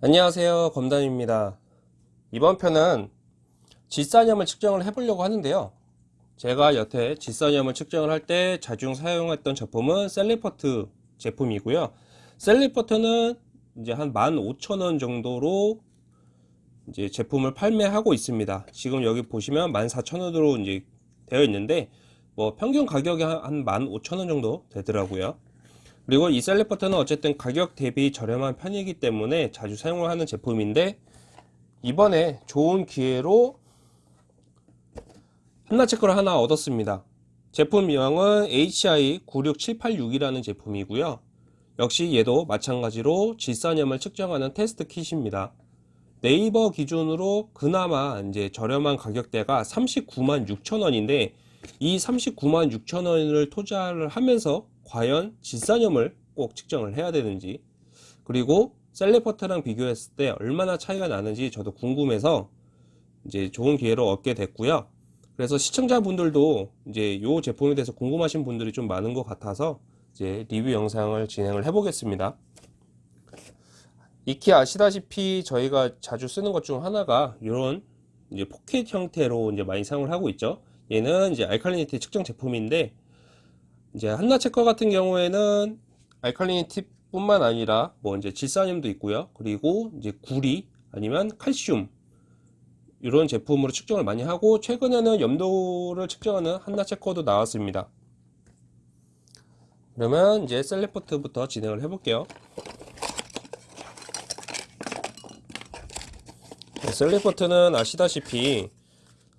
안녕하세요 검담입니다. 이번 편은 질산염을 측정을 해 보려고 하는데요. 제가 여태 질산염을 측정을 할 때 자주 사용했던 제품은 Salifert 제품이고요. Salifert는 이제 한 15,000원 정도로 이제 제품을 판매하고 있습니다. 지금 여기 보시면 14,000원으로 이제 되어 있는데 뭐 평균 가격이 한 15,000원 정도 되더라고요 그리고 이 셀리버터는 어쨌든 가격 대비 저렴한 편이기 때문에 자주 사용을 하는 제품인데 이번에 좋은 기회로 한나체크를 하나 얻었습니다. 제품 명은 HI96786이라는 제품이고요. 역시 얘도 마찬가지로 질산염을 측정하는 테스트 킷입니다. 네이버 기준으로 그나마 이제 저렴한 가격대가 39만 6천원인데 이 39만 6천원을 투자를 하면서 과연 질산염을 꼭 측정을 해야 되는지 그리고 셀레퍼트랑 비교했을 때 얼마나 차이가 나는지 저도 궁금해서 이제 좋은 기회로 얻게 됐고요. 그래서 시청자분들도 이제 이 제품에 대해서 궁금하신 분들이 좀 많은 것 같아서 이제 리뷰 영상을 진행을 해 보겠습니다. 익히 아시다시피 저희가 자주 쓰는 것 중 하나가 이런 이제 포켓 형태로 이제 많이 사용을 하고 있죠. 얘는 이제 alkalinity 측정 제품인데 이제 Hanna Checker 같은 경우에는 alkalinity 뿐만 아니라 뭐 이제 질산염도 있고요. 그리고 이제 구리 아니면 칼슘 이런 제품으로 측정을 많이 하고 최근에는 염도를 측정하는 Hanna Checker도 나왔습니다. 그러면 이제 Salifert부터 진행을 해 볼게요. 셀레포트는 아시다시피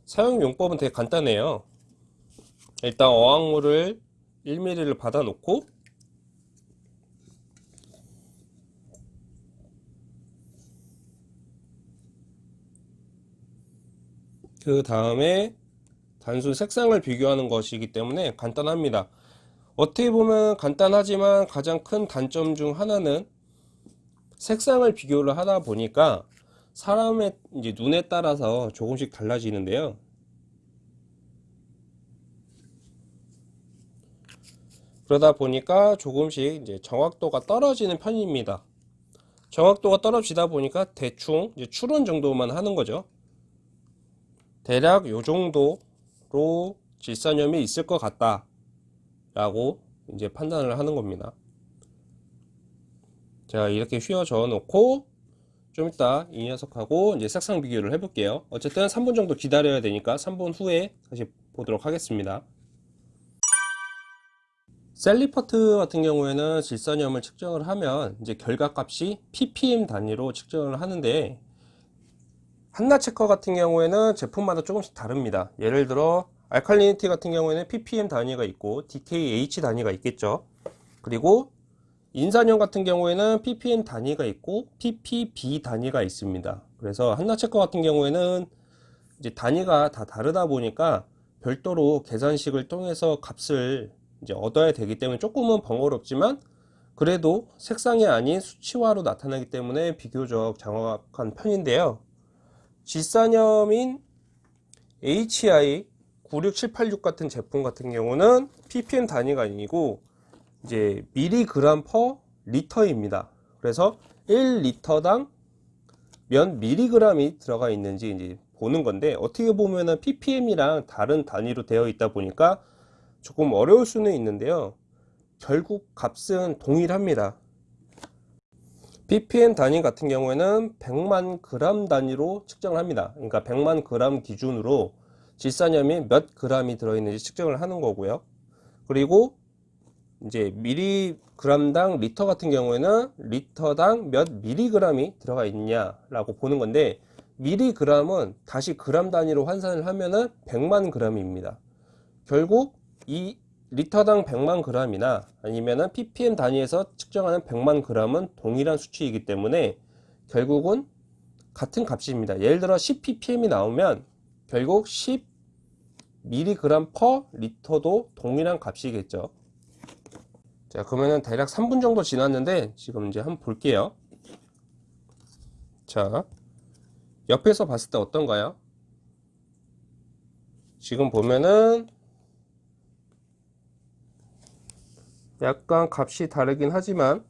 사용 용법은 되게 간단해요. 일단 어항물을 1mm를 받아 놓고 그 다음에 단순 색상을 비교하는 것이기 때문에 간단합니다. 어떻게 보면 간단하지만 가장 큰 단점 중 하나는 색상을 비교를 하다 보니까 사람의 이제 눈에 따라서 조금씩 달라지는데요 그러다 보니까 조금씩 이제 정확도가 떨어지는 편입니다. 정확도가 떨어지다 보니까 대충 추론 정도만 하는 거죠. 대략 요 정도로 질산염이 있을 것 같다 라고 이제 판단을 하는 겁니다. 자 이렇게 휘어져 놓고 좀 이따 이 녀석하고 이제 색상 비교를 해 볼게요. 어쨌든 3분 정도 기다려야 되니까 3분 후에 다시 보도록 하겠습니다. 셀리퍼트 같은 경우에는 질산염을 측정을 하면 이제 결과값이 ppm 단위로 측정을 하는데 한나체커 같은 경우에는 제품마다 조금씩 다릅니다. 예를 들어 알칼리니티 같은 경우에는 ppm 단위가 있고 dkh 단위가 있겠죠. 그리고 인산염 같은 경우에는 ppm 단위가 있고 ppb 단위가 있습니다. 그래서 한나체커 같은 경우에는 이제 단위가 다 다르다 보니까 별도로 계산식을 통해서 값을 이제 얻어야 되기 때문에 조금은 번거롭지만 그래도 색상이 아닌 수치화로 나타나기 때문에 비교적 정확한 편인데요. 질산염인 HI 96786 같은 제품 같은 경우는 ppm 단위가 아니고 이제 미리그램 퍼 리터입니다. 그래서 1리터당 몇 미리그램이 들어가 있는지 이제 보는 건데 어떻게 보면은 ppm이랑 다른 단위로 되어 있다 보니까 조금 어려울 수는 있는데요. 결국 값은 동일합니다. Ppm 단위 같은 경우에는 100만 그램 단위로 측정을 합니다. 그러니까 100만 그램 기준으로 질산염이 몇 그램이 들어있는지 측정을 하는 거고요. 그리고 이제 미리그램당 리터 같은 경우에는 리터당 몇 미리그램이 들어가 있냐 라고 보는 건데 미리그램은 다시 그램 단위로 환산을 하면은 100만 그램입니다. 결국 이 리터당 100만 그램이나 아니면은 ppm 단위에서 측정하는 100만 그램은 동일한 수치이기 때문에 결국은 같은 값입니다. 예를 들어 10ppm이 나오면 결국 10 mg per 리터도 동일한 값이겠죠. 자, 그러면은 대략 3분 정도 지났는데 지금 이제 한번 볼게요. 자, 옆에서 봤을 때 어떤가요? 지금 보면은 약간 값이 다르긴 하지만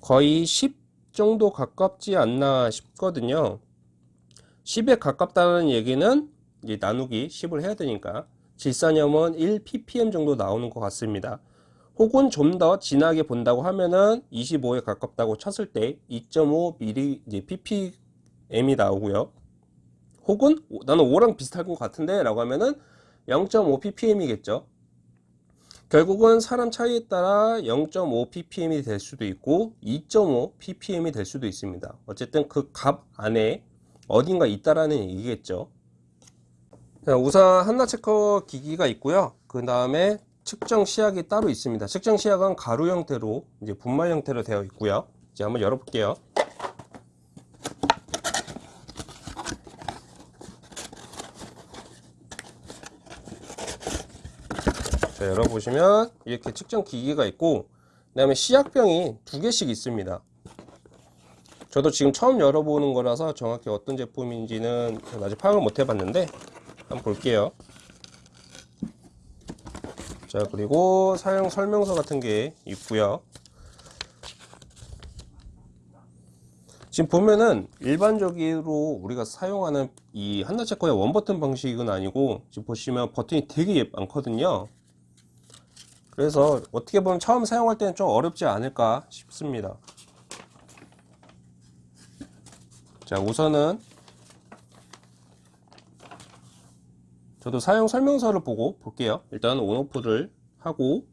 거의 10 정도 가깝지 않나 싶거든요. 10에 가깝다는 얘기는 이제 나누기 10을 해야 되니까 질산염은 1ppm 정도 나오는 것 같습니다. 혹은 좀 더 진하게 본다고 하면은 25에 가깝다고 쳤을 때 2.5 이제 ppm이 나오고요. 혹은 나는 5랑 비슷할 것 같은데 라고 하면은 0.5 ppm이겠죠 결국은 사람 차이에 따라 0.5 ppm이 될 수도 있고 2.5 ppm이 될 수도 있습니다. 어쨌든 그 값 안에 어딘가 있다라는 얘기겠죠. 자, 우선 한나 체커 기기가 있고요. 그 다음에 측정 시약이 따로 있습니다. 측정 시약은 가루 형태로 이제 분말 형태로 되어 있고요. 이제 한번 열어볼게요 자, 열어보시면 이렇게 측정 기기가 있고 그 다음에 시약병이 두 개씩 있습니다. 저도 지금 처음 열어보는 거라서 정확히 어떤 제품인지는 아직 파악을 못 해봤는데 한번 볼게요. 자 그리고 사용 설명서 같은 게 있고요. 지금 보면은 일반적으로 우리가 사용하는 이 한나체커의 원버튼 방식은 아니고 지금 보시면 버튼이 되게 많거든요 그래서 어떻게 보면 처음 사용할 때는 좀 어렵지 않을까 싶습니다. 자 우선은 저도 사용 설명서를 보고 볼게요. 일단 온오프를 하고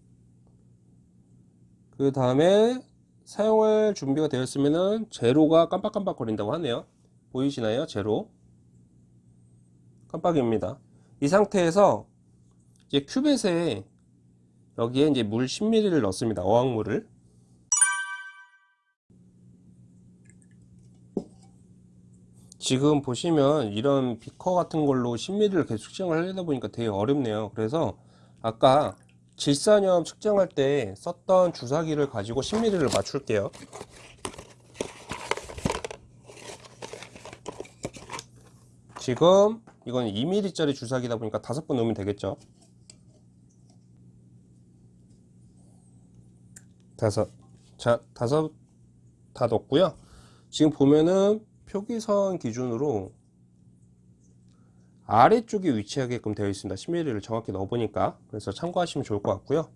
그 다음에 사용할 준비가 되었으면은 제로가 깜빡깜빡 거린다고 하네요. 보이시나요? 제로. 깜빡입니다. 이 상태에서 이제 큐벳에 여기에 이제 물 10ml를 넣습니다. 어항물을. 지금 보시면 이런 비커 같은 걸로 10ml를 계속 측정을 하려다 보니까 되게 어렵네요. 그래서 아까 질산염 측정할 때 썼던 주사기를 가지고 10ml를 맞출게요. 지금 이건 2mm 짜리 주사기다 보니까 5번 넣으면 되겠죠. 다섯. 자 다섯 다 넣었고요. 지금 보면은 표기선 기준으로 아래쪽에 위치하게끔 되어 있습니다. 10mm를 정확히 넣어보니까. 그래서 참고하시면 좋을 것 같고요.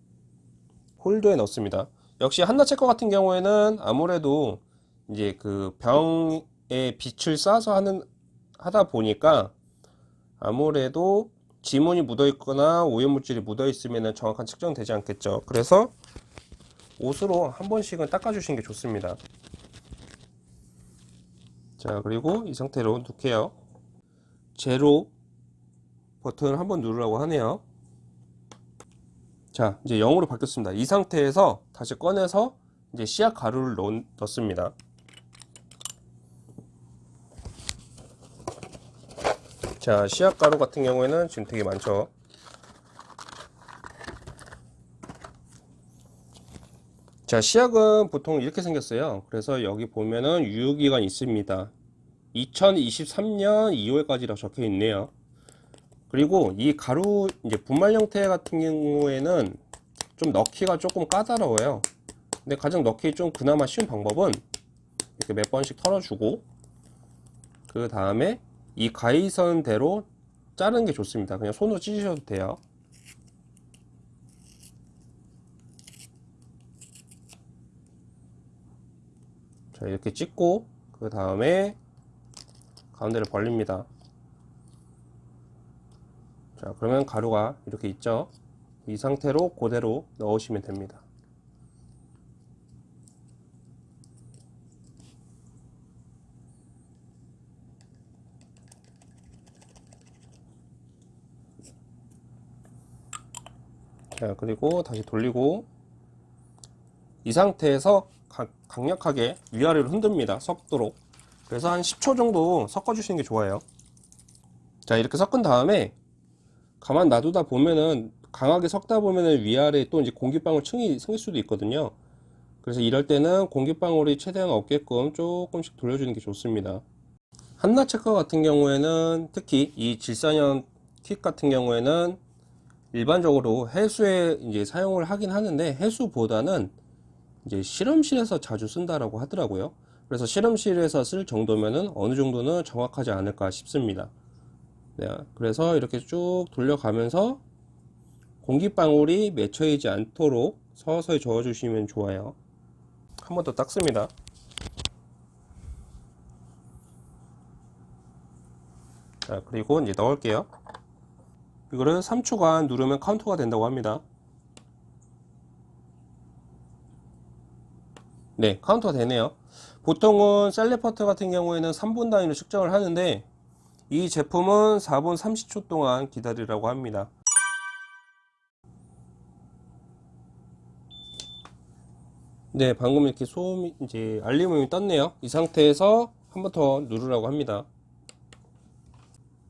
홀더에 넣습니다. 역시 한나체커 같은 경우에는 아무래도 이제 그 병에 빛을 쏴서 하는 하다 보니까 아무래도 지문이 묻어 있거나 오염물질이 묻어 있으면 정확한 측정되지 않겠죠. 그래서 옷으로 한 번씩은 닦아 주시는 게 좋습니다. 자 그리고 이 상태로 놓게요. 제로 버튼을 한번 누르라고 하네요. 자 이제 0으로 바뀌었습니다. 이 상태에서 다시 꺼내서 이제 씨앗 가루를 넣, 넣습니다. 자 씨앗 가루 같은 경우에는 지금 되게 많죠 자 시약은 보통 이렇게 생겼어요. 그래서 여기 보면은 유효기간 있습니다. 2023년 2월까지라고 적혀 있네요. 그리고 이 가루 이제 분말 형태 같은 경우에는 좀 넣기가 조금 까다로워요. 근데 가장 넣기 좀 그나마 쉬운 방법은 이렇게 몇 번씩 털어주고 그 다음에 이 가위선대로 자르는 게 좋습니다. 그냥 손으로 찢으셔도 돼요 자 이렇게 찍고 그 다음에 가운데를 벌립니다. 자 그러면 가루가 이렇게 있죠? 이 상태로 그대로 넣으시면 됩니다. 자 그리고 다시 돌리고 이 상태에서 강력하게 위아래로 흔듭니다. 섞도록. 그래서 한 10초 정도 섞어 주시는 게 좋아요. 자 이렇게 섞은 다음에 가만 놔두다 보면은 강하게 섞다 보면은 위아래 또 이제 공기방울 층이 생길 수도 있거든요. 그래서 이럴 때는 공기방울이 최대한 없게끔 조금씩 돌려주는 게 좋습니다. 한나 체커 같은 경우에는 특히 이 질산염 킷 같은 경우에는 일반적으로 해수에 이제 사용을 하긴 하는데 해수보다는 이제 실험실에서 자주 쓴다라고 하더라고요. 그래서 실험실에서 쓸 정도면은 어느 정도는 정확하지 않을까 싶습니다. 네, 그래서 이렇게 쭉 돌려가면서 공기방울이 맺혀있지 않도록 서서히 저어주시면 좋아요. 한 번 더 닦습니다. 자, 그리고 이제 넣을게요. 이거를 3초간 누르면 카운터가 된다고 합니다. 네, 카운터가 되네요. 보통은 Salifert 같은 경우에는 3분 단위로 측정을 하는데 이 제품은 4분 30초 동안 기다리라고 합니다. 네, 방금 이렇게 소음이 이제 알림음이 떴네요. 이 상태에서 한 번 더 누르라고 합니다.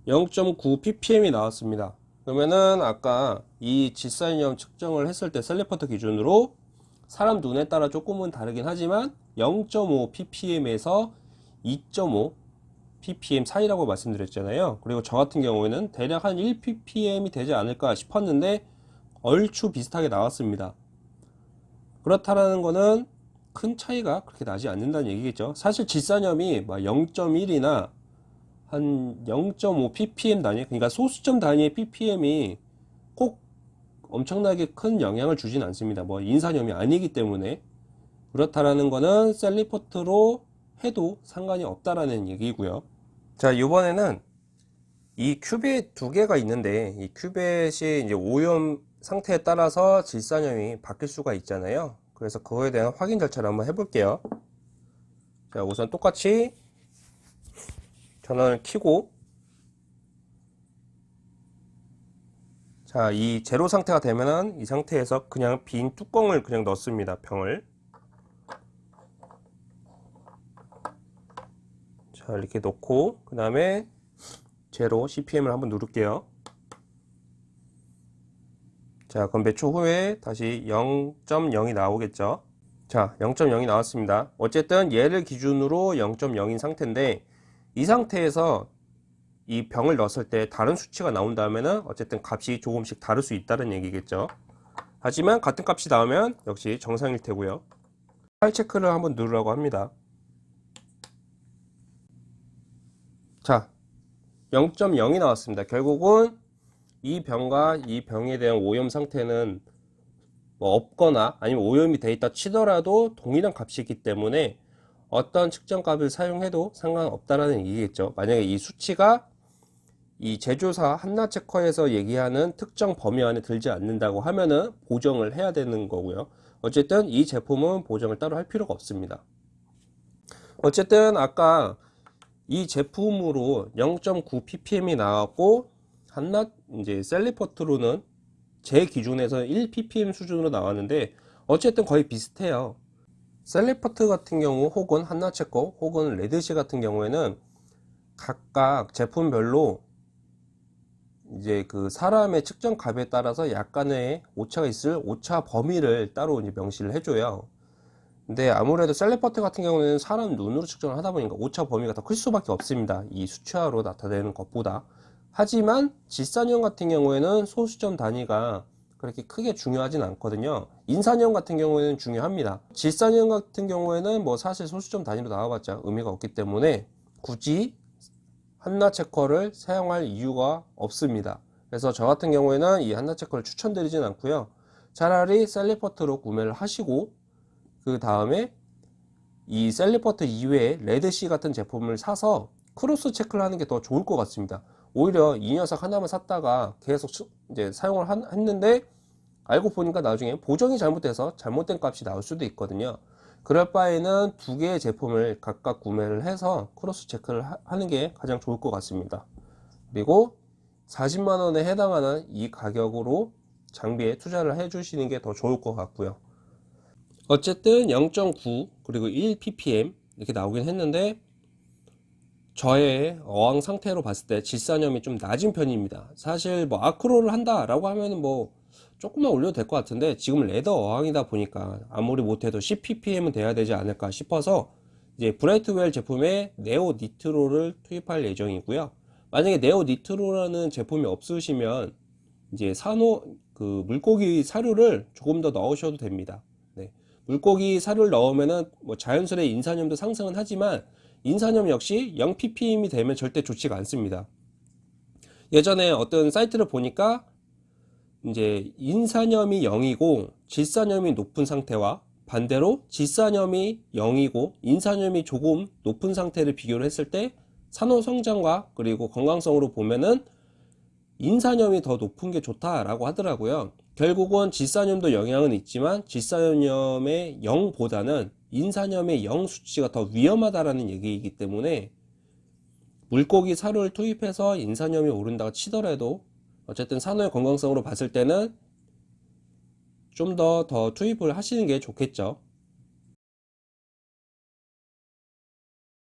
0.9 ppm이 나왔습니다. 그러면은 아까 이 질산염 측정을 했을 때 Salifert 기준으로 사람 눈에 따라 조금은 다르긴 하지만 0.5 ppm에서 2.5 ppm 사이라고 말씀드렸잖아요. 그리고 저 같은 경우에는 대략 한 1 ppm이 되지 않을까 싶었는데 얼추 비슷하게 나왔습니다. 그렇다라는 거는 큰 차이가 그렇게 나지 않는다는 얘기겠죠. 사실 질산염이 0.1이나 한 0.5 ppm 단위, 그러니까 소수점 단위의 ppm이 꼭 엄청나게 큰 영향을 주진 않습니다. 뭐 인산염이 아니기 때문에 그렇다라는 거는 셀리포트로 해도 상관이 없다라는 얘기고요. 자, 이번에는 이 큐벳 두 개가 있는데 이 큐벳이 이제 오염 상태에 따라서 질산염이 바뀔 수가 있잖아요. 그래서 그거에 대한 확인 절차를 한번 해볼게요. 자, 우선 똑같이 전원을 켜고 자, 이 제로 상태가 되면은 이 상태에서 그냥 빈 뚜껑을 그냥 넣습니다. 병을. 자, 이렇게 놓고 그 다음에 제로 CPM을 한번 누를게요. 자, 그럼 몇 초 후에 다시 0.0이 나오겠죠. 자, 0.0이 나왔습니다. 어쨌든 얘를 기준으로 0.0인 상태인데 이 상태에서 이 병을 넣었을 때 다른 수치가 나온다면은 어쨌든 값이 조금씩 다를 수 있다는 얘기겠죠. 하지만 같은 값이 나오면 역시 정상일 테고요. 파일 체크를 한번 누르라고 합니다. 자, 0.0이 나왔습니다. 결국은 이 병과 이 병에 대한 오염 상태는 뭐 없거나 아니면 오염이 돼 있다 치더라도 동일한 값이기 때문에 어떤 측정 값을 사용해도 상관없다라는 얘기겠죠. 만약에 이 수치가 이 제조사 한나체커에서 얘기하는 특정 범위 안에 들지 않는다고 하면은 보정을 해야 되는 거고요. 어쨌든 이 제품은 보정을 따로 할 필요가 없습니다. 어쨌든 아까 이 제품으로 0.9 ppm이 나왔고 한낱 이제 셀리퍼트로는 제 기준에서 1 ppm 수준으로 나왔는데 어쨌든 거의 비슷해요. Salifert 같은 경우 혹은 Hanna Checker 혹은 Red Sea 같은 경우에는 각각 제품별로 이제 그 사람의 측정 값에 따라서 약간의 오차가 있을 오차 범위를 따로 이제 명시를 해줘요. 근데 아무래도 Salifert 같은 경우는 사람 눈으로 측정을 하다 보니까 오차 범위가 더 클 수밖에 없습니다. 이 수치화로 나타내는 것보다. 하지만 질산염 같은 경우에는 소수점 단위가 그렇게 크게 중요하진 않거든요. 인산염 같은 경우에는 중요합니다. 질산염 같은 경우에는 뭐 사실 소수점 단위로 나와봤자 의미가 없기 때문에 굳이 Hanna Checker를 사용할 이유가 없습니다. 그래서 저 같은 경우에는 이 Hanna Checker를 추천드리진 않고요. 차라리 Salifert로 구매를 하시고 그 다음에 이 Salifert 이외에 Red Sea 같은 제품을 사서 cross check를 하는 게 더 좋을 것 같습니다. 오히려 이 녀석 하나만 샀다가 계속 이제 사용을 했는데 알고 보니까 나중에 보정이 잘못돼서 잘못된 값이 나올 수도 있거든요. 그럴 바에는 두 개의 제품을 각각 구매를 해서 크로스 체크를 하는 게 가장 좋을 것 같습니다. 그리고 40만원에 해당하는 이 가격으로 장비에 투자를 해 주시는 게 더 좋을 것 같고요. 어쨌든 0.9 그리고 1 ppm 이렇게 나오긴 했는데 저의 어항 상태로 봤을 때 질산염이 좀 낮은 편입니다. 사실 뭐 아크로를 한다 라고 하면 뭐 조금만 올려도 될 것 같은데 지금 leather 어항이다 보니까 아무리 못해도 10ppm은 돼야 되지 않을까 싶어서 이제 Brightwell 제품에 Neo Nitro를 투입할 예정이고요 만약에 Neo Nitro라는 제품이 없으시면 이제 산호 그 물고기 사료를 조금 더 넣으셔도 됩니다 네. 물고기 사료를 넣으면은 뭐 자연스레 인산염도 상승은 하지만 인산염 역시 0 ppm이 되면 절대 좋지가 않습니다. 예전에 어떤 사이트를 보니까 이제 인산염이 0이고 질산염이 높은 상태와 반대로 질산염이 0이고 인산염이 조금 높은 상태를 비교를 했을 때 산호 성장과 그리고 건강성으로 보면은 인산염이 더 높은 게 좋다라고 하더라고요. 결국은 질산염도 영향은 있지만 질산염의 0보다는 인산염의 0 수치가 더 위험하다라는 얘기이기 때문에 물고기 사료를 투입해서 인산염이 오른다고 치더라도 어쨌든 산호의 건강성으로 봤을 때는 좀 더더 투입을 하시는 게 좋겠죠.